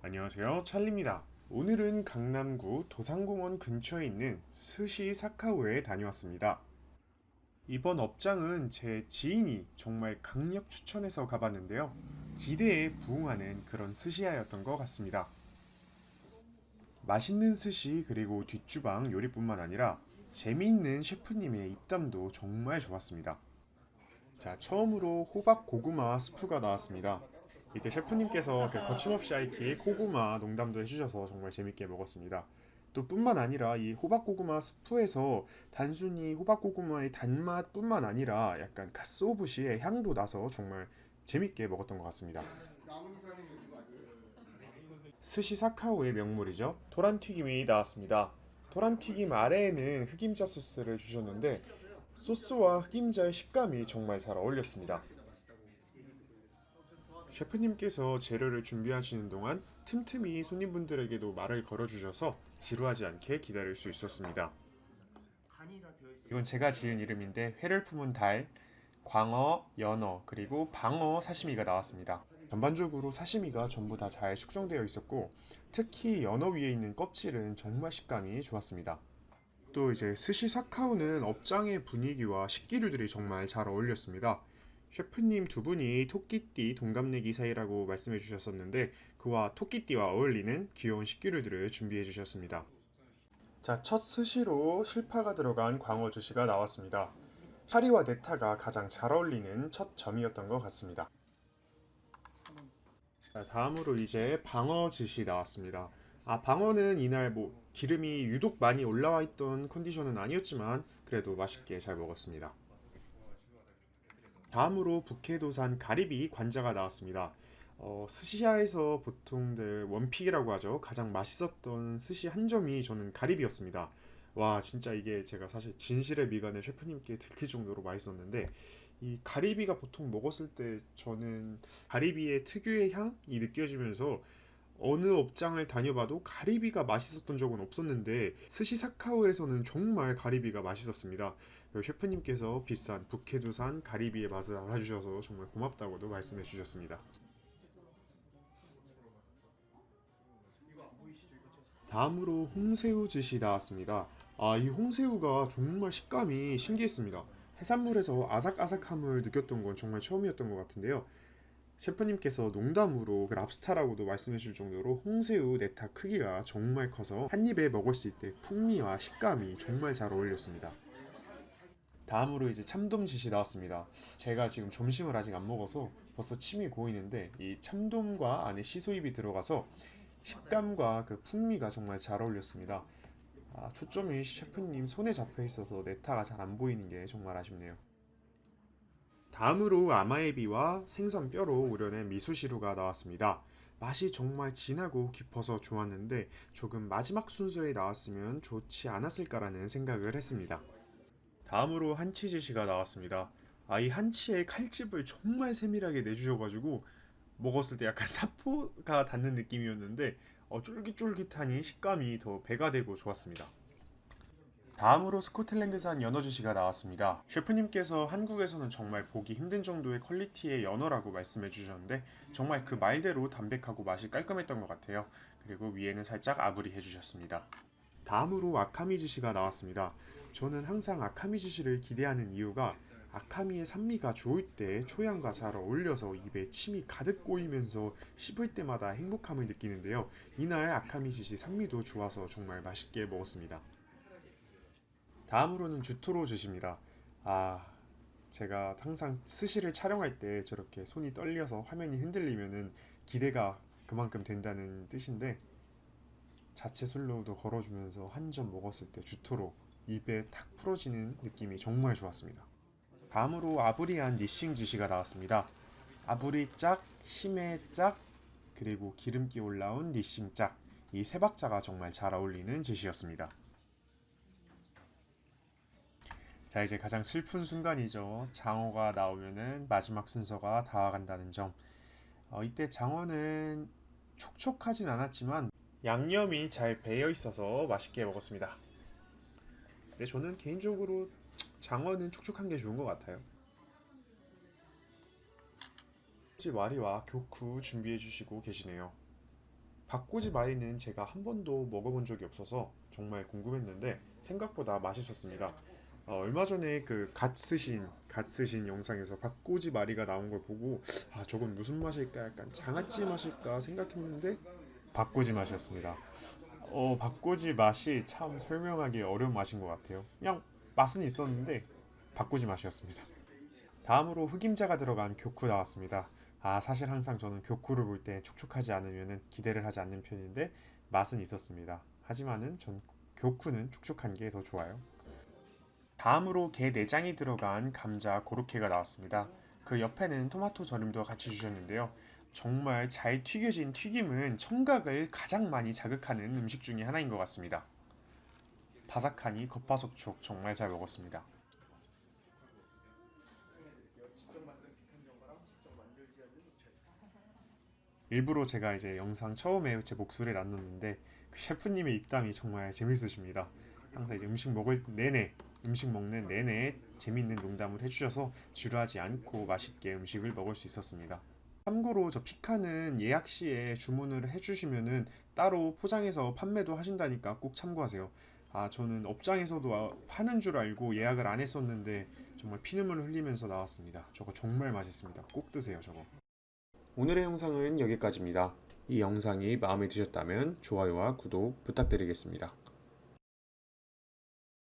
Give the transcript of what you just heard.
안녕하세요. 찰리입니다. 오늘은 강남구 도산공원 근처에 있는 스시 사카오에 다녀왔습니다. 이번 업장은 제 지인이 정말 강력 추천해서 가봤는데요. 기대에 부응하는 그런 스시야였던 것 같습니다. 맛있는 스시 그리고 뒷주방 요리뿐만 아니라 재미있는 셰프님의 입담도 정말 좋았습니다. 자 처음으로 호박 고구마 스프가 나왔습니다 이때 셰프님께서 그 거침없이 아이키 고구마 농담도 해주셔서 정말 재밌게 먹었습니다. 또 뿐만 아니라 이 호박고구마 스프에서 단순히 호박고구마의 단맛뿐만 아니라 약간 가스오부시의 향도 나서 정말 재밌게 먹었던 것 같습니다. 스시 사카오의 명물이죠. 토란튀김이 나왔습니다. 토란튀김 아래에는 흑임자 소스를 주셨는데 소스와 흑임자의 식감이 정말 잘 어울렸습니다. 셰프님께서 재료를 준비하시는 동안 틈틈이 손님분들에게도 말을 걸어주셔서 지루하지 않게 기다릴 수 있었습니다. 이건 제가 지은 이름인데 회를 품은 달, 광어, 연어, 그리고 방어 사시미가 나왔습니다. 전반적으로 사시미가 전부 다 잘 숙성되어 있었고 특히 연어 위에 있는 껍질은 정말 식감이 좋았습니다. 또 이제 스시 사카오는 업장의 분위기와 식기류들이 정말 잘 어울렸습니다. 셰프님 두 분이 토끼띠 동갑내기 사이라고 말씀해 주셨었는데 그와 토끼띠와 어울리는 귀여운 식기류들을 준비해 주셨습니다. 자, 첫 스시로 실파가 들어간 광어 주시가 나왔습니다. 파리와 네타가 가장 잘 어울리는 첫 점이었던 것 같습니다. 자, 다음으로 이제 방어 즈시 나왔습니다. 아, 방어는 이날 뭐 기름이 유독 많이 올라와 있던 컨디션은 아니었지만 그래도 맛있게 잘 먹었습니다. 다음으로 북해도산 가리비 관자가 나왔습니다. 어, 스시야에서 보통들 원픽이라고 하죠. 가장 맛있었던 스시 한 점이 저는 가리비였습니다. 와 진짜 이게 제가 사실 진실의 미간을 셰프님께 들킬 정도로 맛있었는데 이 가리비가 보통 먹었을 때 저는 가리비의 특유의 향이 느껴지면서 어느 업장을 다녀봐도 가리비가 맛있었던 적은 없었는데 스시사카오에서는 정말 가리비가 맛있었습니다. 셰프님께서 비싼 북해두산 가리비의 맛을 알아주셔서 정말 고맙다고도 말씀해 주셨습니다. 다음으로 홍새우 즈시 나왔습니다. 아, 이 홍새우가 정말 식감이 신기했습니다. 해산물에서 아삭아삭함을 느꼈던 건 정말 처음이었던 것 같은데요. 셰프님께서 농담으로 그 랍스타라고도 말씀해 줄 정도로 홍새우 네타 크기가 정말 커서 한 입에 먹었을 때 풍미와 식감이 정말 잘 어울렸습니다. 다음으로 이제 참돔짓이 나왔습니다. 제가 지금 점심을 아직 안 먹어서 벌써 침이 고이는데 이 참돔과 안에 시소입이 들어가서 식감과 그 풍미가 정말 잘 어울렸습니다. 아, 초점이 셰프님 손에 잡혀 있어서 네타가 잘 안 보이는 게 정말 아쉽네요. 다음으로 아마에비와 생선 뼈로 우려낸 미소시루가 나왔습니다. 맛이 정말 진하고 깊어서 좋았는데 조금 마지막 순서에 나왔으면 좋지 않았을까라는 생각을 했습니다. 다음으로 한치즈시가 나왔습니다. 아, 이 한치의 칼집을 정말 세밀하게 내주셔가지고 먹었을 때 약간 사포가 닿는 느낌이었는데 어, 쫄깃쫄깃하니 식감이 더 배가 되고 좋았습니다. 다음으로 스코틀랜드산 연어 주시가 나왔습니다. 셰프님께서 한국에서는 정말 보기 힘든 정도의 퀄리티의 연어라고 말씀해 주셨는데 정말 그 말대로 담백하고 맛이 깔끔했던 것 같아요. 그리고 위에는 살짝 아브리 해주셨습니다. 다음으로 아카미즈시가 나왔습니다. 저는 항상 아카미즈시를 기대하는 이유가 아카미의 산미가 좋을 때 초향과 잘 어울려서 입에 침이 가득 고이면서 씹을 때마다 행복함을 느끼는데요. 이날 아카미즈시 산미도 좋아서 정말 맛있게 먹었습니다. 다음으로는 주토로 주십니다. 아 제가 항상 스시를 촬영할 때 저렇게 손이 떨려서 화면이 흔들리면은 기대가 그만큼 된다는 뜻인데 자체 술로도 걸어주면서 한 점 먹었을 때 주토로 입에 탁 풀어지는 느낌이 정말 좋았습니다. 다음으로 아브리안 니싱 지시가 나왔습니다. 아브리 짝, 심해 짝, 그리고 기름기 올라온 니싱 짝, 이 세 박자가 정말 잘 어울리는 지시였습니다. 자 이제 가장 슬픈 순간이죠. 장어가 나오면은 마지막 순서가 다가간다는 점. 어, 이때 장어는 촉촉하진 않았지만 양념이 잘 배어 있어서 맛있게 먹었습니다. 근데 저는 개인적으로 장어는 촉촉한 게 좋은 것 같아요. 와리와 교쿠 준비해 주시고 계시네요. 박꼬지 마리는 제가 한 번도 먹어본 적이 없어서 정말 궁금했는데 생각보다 맛있었습니다. 어, 얼마 전에 그 갓 쓰신 갓 쓰신 영상에서 박꼬지 마리가 나온 걸 보고 아 저건 무슨 맛일까 약간 장아찌 맛일까 생각했는데 박꼬지 맛이었습니다. 어 박꼬지 맛이 참 설명하기 어려운 맛인 것 같아요. 그냥 맛은 있었는데 박꼬지 맛이었습니다. 다음으로 흑임자가 들어간 교쿠 나왔습니다. 아 사실 항상 저는 교쿠를 볼 때 촉촉하지 않으면 기대를 하지 않는 편인데 맛은 있었습니다. 하지만은 전 교쿠는 촉촉한 게 더 좋아요. 다음으로 게 내장이 들어간 감자 고로케가 나왔습니다. 그 옆에는 토마토 절임도 같이 주셨는데요. 정말 잘 튀겨진 튀김은 청각을 가장 많이 자극하는 음식 중에 하나인 것 같습니다. 바삭하니 겉바속촉 정말 잘 먹었습니다. 일부러 제가 이제 영상 처음에 제 목소리를 안 넣는데 그 셰프님의 입담이 정말 재밌으십니다. 항상 이제 음식 먹을 내내 음식 먹는 내내 재밌는 농담을 해주셔서 지루하지 않고 맛있게 음식을 먹을 수 있었습니다. 참고로 저 피카는 예약 시에 주문을 해주시면은 따로 포장해서 판매도 하신다니까 꼭 참고하세요. 아 저는 업장에서도 아- 파는 줄 알고 예약을 안 했었는데 정말 피눈물 흘리면서 나왔습니다. 저거 정말 맛있습니다. 꼭 드세요 저거. 오늘의 영상은 여기까지입니다. 이 영상이 마음에 드셨다면 좋아요와 구독 부탁드리겠습니다.